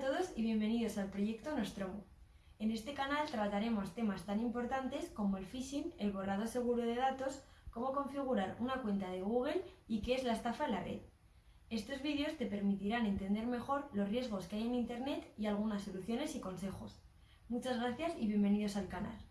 a todos y bienvenidos al proyecto Nostromo. En este canal trataremos temas tan importantes como el phishing, el borrado seguro de datos, cómo configurar una cuenta de Google y qué es la estafa en la red. Estos vídeos te permitirán entender mejor los riesgos que hay en Internet y algunas soluciones y consejos. Muchas gracias y bienvenidos al canal.